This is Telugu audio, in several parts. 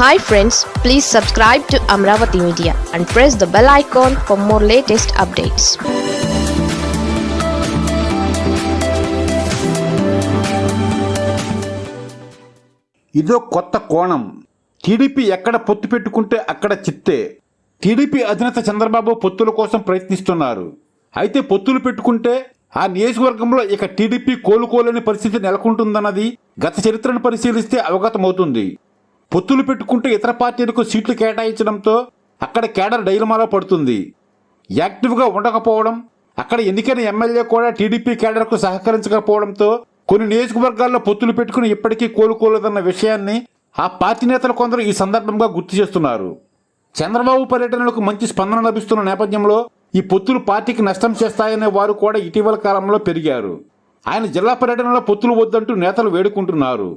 Hi friends please subscribe to Amaravati media and press the bell icon for more latest updates ఇదో కొత్త కోణం. టీడీపీ ఎక్కడ పొత్తు పెట్టుకుంటే అక్కడ చిత్తే. టీడీపీ అధినేత చంద్రబాబు పొత్తుల కోసం ప్రయత్నిస్తున్నారు. అయితే పొత్తులు పెట్టుకుంటే ఆ నియోజకవర్గంలో ఇక టీడీపీ కోలుకోలేని పరిస్థితి నెలకొంటుందన్నది గత చరిత్రను పరిశీలిస్తే అవగతమవుతుంది. పొత్తులు పెట్టుకుంటూ ఇతర పార్టీలకు సీట్లు కేటాయించడంతో అక్కడ కేడర్ డైలమాలో పడుతుంది. యాక్టివ్గా ఉండకపోవడం అక్కడ ఎన్నికైన ఎమ్మెల్యే కూడా టీడీపీ కేడర్కు సహకరించకపోవడంతో కొన్ని నియోజకవర్గాల్లో పొత్తులు పెట్టుకుని ఇప్పటికీ కోలుకోలేదన్న విషయాన్ని ఆ పార్టీ నేతలు కొందరు ఈ సందర్భంగా గుర్తు చేస్తున్నారు. చంద్రబాబు పర్యటనలకు మంచి స్పందన లభిస్తున్న నేపథ్యంలో ఈ పొత్తులు పార్టీకి నష్టం చేస్తాయనే వారు కూడా ఇటీవల కాలంలో పెరిగారు. ఆయన జిల్లా పర్యటనలో పొత్తులు వద్దంటూ నేతలు వేడుకుంటున్నారు.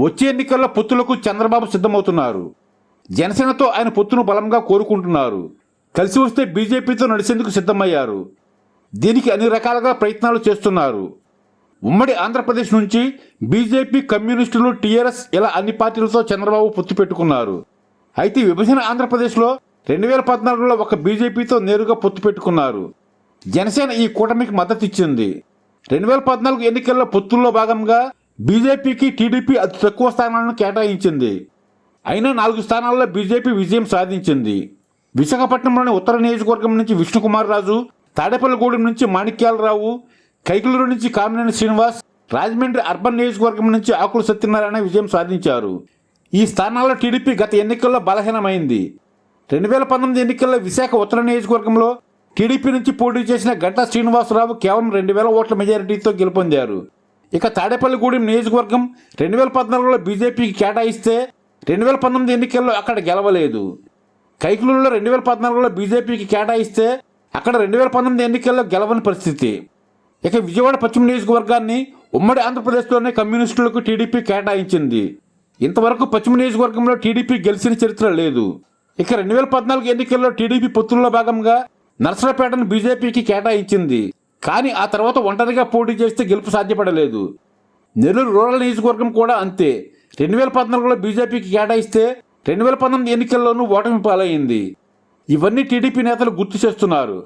వచ్చే ఎన్నికల్లో పొత్తులకు చంద్రబాబు సిద్ధమవుతున్నారు. జనసేనతో ఆయన పొత్తును బలంగా కోరుకుంటున్నారు. కలిసి వస్తే బీజేపీతో నడిచేందుకు సిద్ధమయ్యారు. దీనికి అన్ని రకాలుగా ప్రయత్నాలు చేస్తున్నారు. ఉమ్మడి ఆంధ్రప్రదేశ్ నుంచి బీజేపీ కమ్యూనిస్టులు టీఆర్ఎస్ ఇలా అన్ని పార్టీలతో చంద్రబాబు పొత్తు పెట్టుకున్నారు. అయితే విభజన ఆంధ్రప్రదేశ్లో రెండు వేల పద్నాలుగులో ఒక బీజేపీతో నేరుగా పొత్తు పెట్టుకున్నారు. జనసేన ఈ కూటమికి మద్దతు ఇచ్చింది. రెండు వేల పద్నాలుగు ఎన్నికల్లో పొత్తుల్లో భాగంగా బీజేపీకి టీడీపీ అతి తక్కువ స్థానాలను కేటాయించింది. అయినా నాలుగు స్థానాల్లో బీజేపీ విజయం సాధించింది. విశాఖపట్నంలోని ఉత్తర నియోజకవర్గం నుంచి విష్ణుకుమార్ రాజు తాడేపల్లిగూడెం నుంచి మాణిక్యాలరావు కైకులూరు నుంచి కామినేని శ్రీనివాస్ రాజమండ్రి అర్బన్ నియోజకవర్గం నుంచి ఆకుల సత్యనారాయణ విజయం సాధించారు. ఈ స్థానాల్లో టీడీపీ గత ఎన్నికల్లో బలహీనమైంది. రెండు వేల పంతొమ్మిది ఎన్నికల్లో విశాఖ ఉత్తర నియోజకవర్గంలో టీడీపీ నుంచి పోటీ చేసిన గంటా శ్రీనివాసరావు కేవలం రెండు వేల ఓట్ల మెజారిటీతో గెలుపొందారు. ఇక తాడేపల్లిగూడెం నియోజకవర్గం రెండు వేల పద్నాలుగులో బీజేపీకి కేటాయిస్తే రెండు వేల పంతొమ్మిది ఎన్నికల్లో అక్కడ గెలవలేదు. కైకులూరులో రెండు వేల పద్నాలుగులో బీజేపీకి కేటాయిస్తే అక్కడ రెండు వేల పంతొమ్మిది ఎన్నికల్లో గెలవని పరిస్థితి. ఇక విజయవాడ పశ్చిమ నియోజకవర్గాన్ని ఉమ్మడి ఆంధ్రప్రదేశ్లోనే కమ్యూనిస్టులకు టీడీపీ కేటాయించింది. ఇంతవరకు పశ్చిమ నియోజకవర్గంలో టీడీపీ గెలిచిన చరిత్ర లేదు. ఇక రెండు వేల పద్నాలుగు ఎన్నికల్లో టీడీపీ పొత్తుల్లో భాగంగా నర్సరాపేటను బీజేపీకి కేటాయించింది. కానీ ఆ తర్వాత ఒంటరిగా పోటీ చేస్తే గెలుపు సాధ్యపడలేదు. నెల్లూరు రూరల్ నియోజకవర్గం కూడా అంతే. రెండు వేల పద్నాలుగులో బీజేపీకి కేటాయిస్తే రెండు వేల పంతొమ్మిది ఎన్నికల్లోనూ ఓటమి పాలయ్యింది ఇవన్నీ టీడీపీ నేతలు గుర్తు చేస్తున్నారు.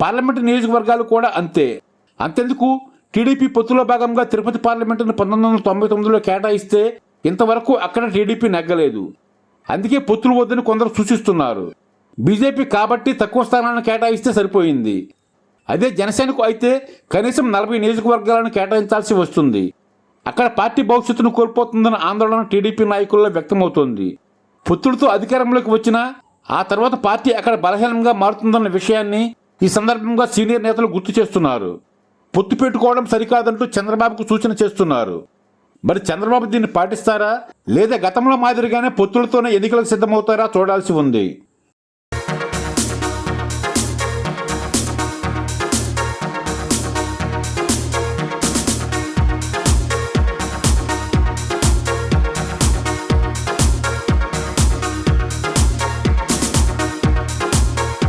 పార్లమెంటు నియోజకవర్గాలు కూడా అంతే. అంతెందుకు? టీడీపీ పొత్తులో భాగంగా తిరుపతి పార్లమెంటును పంతొమ్మిది వందల తొంభై తొమ్మిదిలో కేటాయిస్తే ఇంతవరకు అక్కడ టీడీపీ నెగ్గలేదు. అందుకే పొత్తులు వద్దని కొందరు సూచిస్తున్నారు. బీజేపీ కాబట్టి తక్కువ స్థానాలను కేటాయిస్తే సరిపోయింది. అదే జనసేనకు అయితే కనీసం నలభై నియోజకవర్గాలను కేటాయించాల్సి వస్తుంది. అక్కడ పార్టీ భవిష్యత్తును కోల్పోతుందన్న ఆందోళన టీడీపీ నాయకుల్లో వ్యక్తమవుతోంది. పుత్రుడితో అధికారంలోకి వచ్చినా ఆ తర్వాత పార్టీ అక్కడ బలహీనంగా మారుతుందన్న విషయాన్ని ఈ సందర్భంగా సీనియర్ నేతలు గుర్తు చేస్తున్నారు. పొత్తు పెట్టుకోవడం సరికాదంటూ చంద్రబాబుకు సూచన చేస్తున్నారు. మరి చంద్రబాబు దీన్ని పాటిస్తారా? లేదా గతంలో మాదిరిగానే పొత్తులతోనే ఎన్నికలకు సిద్ధమవుతారా? చూడాల్సి ఉంది.